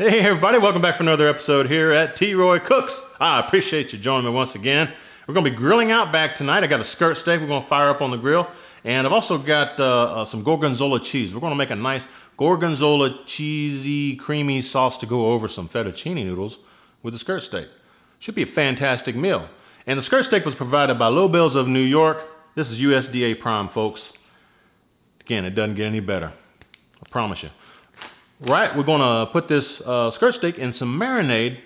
Hey everybody, welcome back for another episode here at T. Roy Cooks. I appreciate you joining me once again. We're going to be grilling out back tonight. I got a skirt steak we're going to fire up on the grill. And I've also got uh, uh, some gorgonzola cheese. We're going to make a nice gorgonzola cheesy creamy sauce to go over some fettuccine noodles with the skirt steak. Should be a fantastic meal. And the skirt steak was provided by Lobels of New York. This is USDA Prime, folks. Again, it doesn't get any better. I promise you. Right, we're gonna put this uh, skirt steak in some marinade.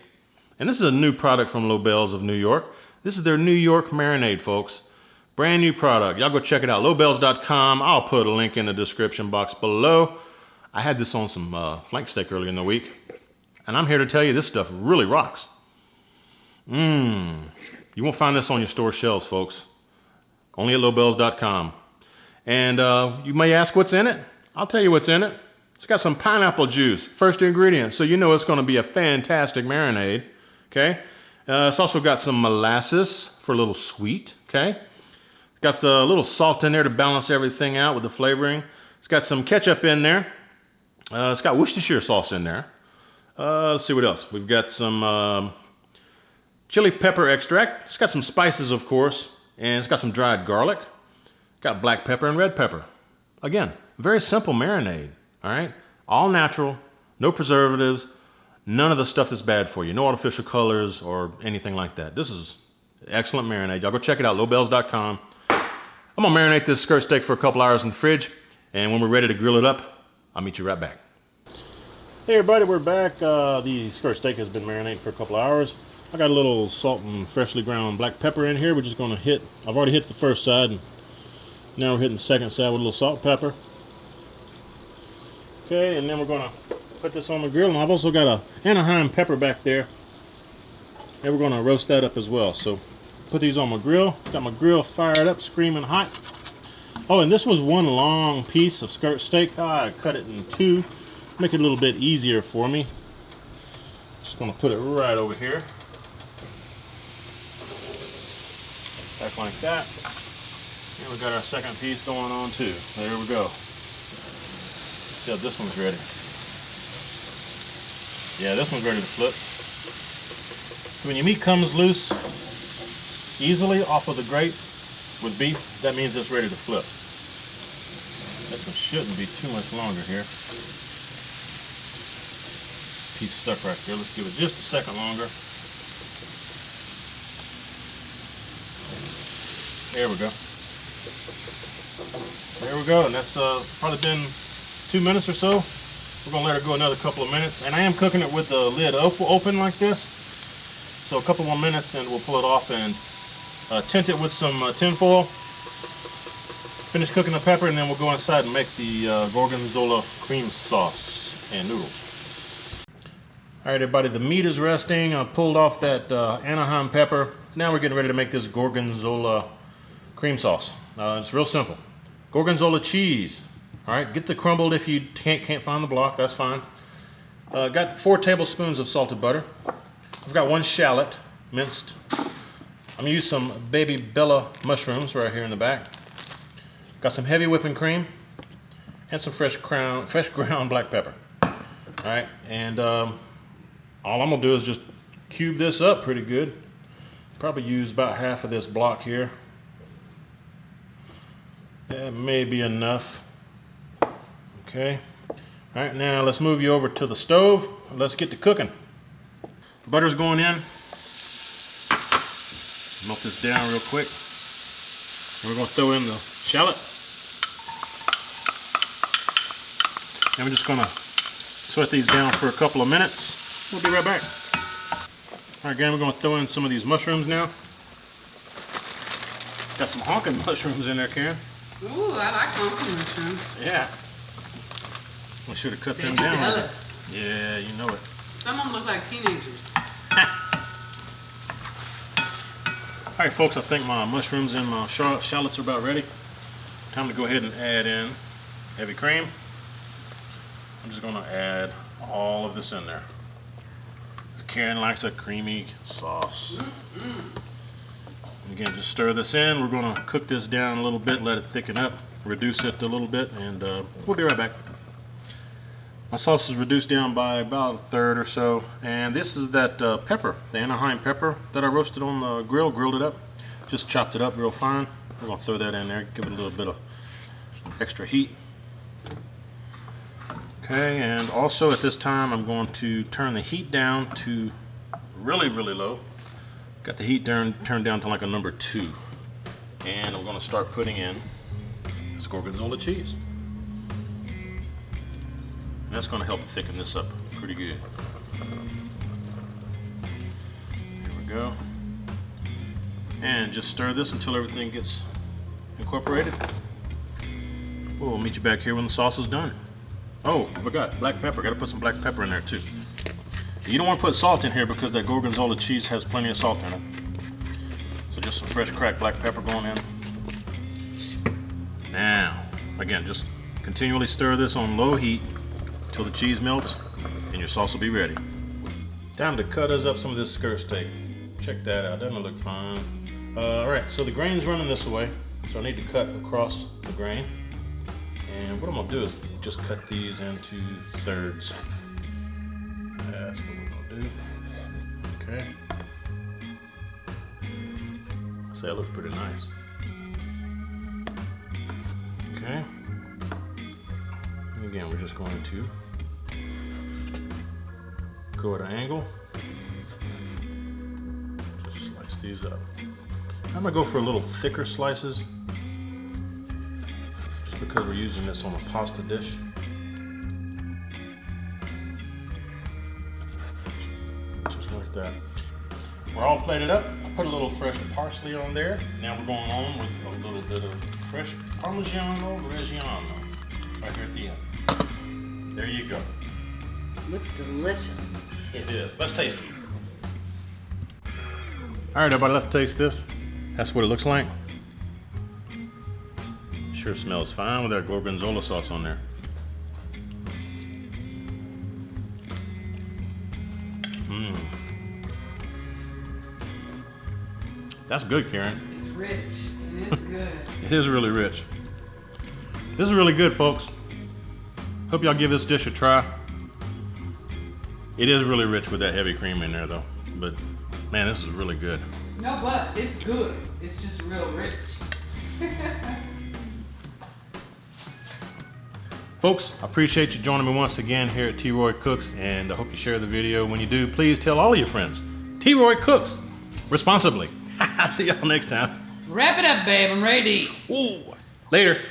And this is a new product from Lobels of New York. This is their New York marinade, folks. Brand new product. Y'all go check it out, lobels.com. I'll put a link in the description box below. I had this on some uh, flank steak earlier in the week. And I'm here to tell you this stuff really rocks. Mmm. You won't find this on your store shelves, folks. Only at lobels.com. And uh, you may ask what's in it. I'll tell you what's in it. It's got some pineapple juice, first ingredient, so you know it's going to be a fantastic marinade. Okay. Uh, it's also got some molasses for a little sweet. Okay. It's got a little salt in there to balance everything out with the flavoring. It's got some ketchup in there. Uh, it's got Worcestershire sauce in there. Uh, let's see what else. We've got some um, chili pepper extract. It's got some spices, of course, and it's got some dried garlic. Got black pepper and red pepper. Again, very simple marinade. All right? All natural, no preservatives, none of the stuff that's bad for you. No artificial colors or anything like that. This is excellent marinade. Y'all go check it out, lobels.com. I'm gonna marinate this skirt steak for a couple hours in the fridge, and when we're ready to grill it up, I'll meet you right back. Hey everybody, we're back. Uh, the skirt steak has been marinating for a couple hours. I got a little salt and freshly ground black pepper in here. We're just gonna hit, I've already hit the first side, and now we're hitting the second side with a little salt pepper. Okay, and then we're gonna put this on the grill. And I've also got a Anaheim pepper back there. And we're gonna roast that up as well. So put these on my grill. Got my grill fired up, screaming hot. Oh, and this was one long piece of skirt steak. Ah, I cut it in two, make it a little bit easier for me. Just gonna put it right over here. Back like that. And we got our second piece going on too. There we go. How this one's ready. Yeah, this one's ready to flip. So when your meat comes loose easily off of the grate with beef, that means it's ready to flip. This one shouldn't be too much longer here. Piece stuck right there. Let's give it just a second longer. There we go. There we go, and that's uh, probably been two minutes or so. We're gonna let it go another couple of minutes. And I am cooking it with the lid op open like this. So a couple more minutes and we'll pull it off and uh, tint it with some uh, tin foil. Finish cooking the pepper and then we'll go inside and make the uh, gorgonzola cream sauce and noodles. All right, everybody, the meat is resting. I pulled off that uh, Anaheim pepper. Now we're getting ready to make this gorgonzola cream sauce. Uh, it's real simple. Gorgonzola cheese, all right, get the crumbled if you can't, can't find the block, that's fine. Uh, got four tablespoons of salted butter. I've got one shallot, minced. I'm gonna use some baby Bella mushrooms right here in the back. Got some heavy whipping cream and some fresh ground, fresh ground black pepper. All right, and um, all I'm gonna do is just cube this up pretty good. Probably use about half of this block here. That may be enough. Okay. All right, now let's move you over to the stove. Let's get to cooking. Butter's going in. Melt this down real quick. And we're gonna throw in the shallot. And we're just gonna sweat these down for a couple of minutes. We'll be right back. All right, again, we're gonna throw in some of these mushrooms now. Got some honking mushrooms in there, Karen. Ooh, I like honking mushrooms. Yeah. Should have cut them down. Yeah, you know it. Some of them look like teenagers. All right, folks, I think my mushrooms and my shallots are about ready. Time to go ahead and add in heavy cream. I'm just gonna add all of this in there. Karen likes a creamy sauce. Again, just stir this in. We're gonna cook this down a little bit, let it thicken up, reduce it a little bit, and uh, we'll be right back. My sauce is reduced down by about a third or so. And this is that uh, pepper, the Anaheim pepper that I roasted on the grill, grilled it up. Just chopped it up real fine. We're gonna throw that in there, give it a little bit of extra heat. Okay, and also at this time I'm going to turn the heat down to really, really low. Got the heat turn, turned down to like a number two. And I'm gonna start putting in this Gorgonzola cheese. That's gonna help thicken this up pretty good. Here we go. And just stir this until everything gets incorporated. We'll meet you back here when the sauce is done. Oh, I forgot, black pepper. Gotta put some black pepper in there too. You don't want to put salt in here because that Gorgonzola cheese has plenty of salt in it. So just some fresh cracked black pepper going in. Now, again, just continually stir this on low heat until the cheese melts and your sauce will be ready. It's time to cut us up some of this skirt steak. Check that out, doesn't look fine? Uh, all right, so the grain's running this way, so I need to cut across the grain. And what I'm gonna do is just cut these into thirds. That's what we're gonna do. Okay. So that looks pretty nice. Okay. Again, we're just going to go at an angle. Just slice these up. I'm gonna go for a little thicker slices just because we're using this on a pasta dish. Just like that. We're all plated up. I put a little fresh parsley on there. Now we're going on with a little bit of fresh Parmigiano Reggiano right here at the end. There you go. Looks delicious. It is. Let's taste it. All right, everybody, let's taste this. That's what it looks like. Sure smells fine with that gorgonzola sauce on there. Mmm. That's good, Karen. It's rich it's good. It is really rich. This is really good, folks. Hope y'all give this dish a try. It is really rich with that heavy cream in there, though. But man, this is really good. no, but it's good. It's just real rich. Folks, I appreciate you joining me once again here at T. Roy Cooks, and I hope you share the video. When you do, please tell all of your friends. T. Roy Cooks, responsibly. I'll see y'all next time. Wrap it up, babe. I'm ready. Ooh, later.